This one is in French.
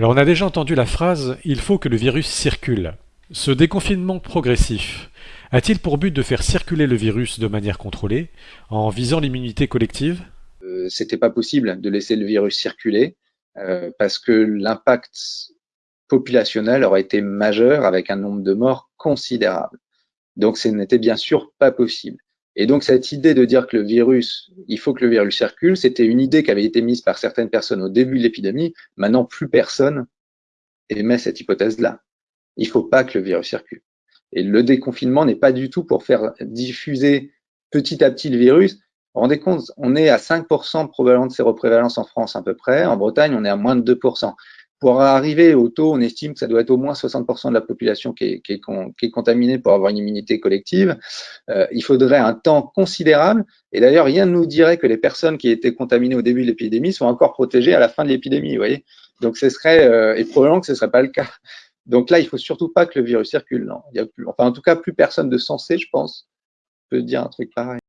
Alors on a déjà entendu la phrase « il faut que le virus circule ». Ce déconfinement progressif a-t-il pour but de faire circuler le virus de manière contrôlée en visant l'immunité collective? Euh, C'était pas possible de laisser le virus circuler euh, parce que l'impact populationnel aurait été majeur avec un nombre de morts considérable. Donc ce n'était bien sûr pas possible. Et donc cette idée de dire que le virus, il faut que le virus circule, c'était une idée qui avait été mise par certaines personnes au début de l'épidémie. Maintenant, plus personne émet cette hypothèse-là. Il ne faut pas que le virus circule. Et le déconfinement n'est pas du tout pour faire diffuser petit à petit le virus. Vous vous rendez compte, on est à 5% probablement de séroprévalence en France à peu près. En Bretagne, on est à moins de 2%. Pour arriver au taux, on estime que ça doit être au moins 60% de la population qui est, qui, est, qui est, contaminée pour avoir une immunité collective. Euh, il faudrait un temps considérable. Et d'ailleurs, rien ne nous dirait que les personnes qui étaient contaminées au début de l'épidémie sont encore protégées à la fin de l'épidémie. Vous voyez Donc, ce serait, euh, et probablement que ce ne serait pas le cas. Donc là, il faut surtout pas que le virus circule. Non. Il y a plus, enfin, en tout cas, plus personne de sensé, je pense, peut dire un truc pareil.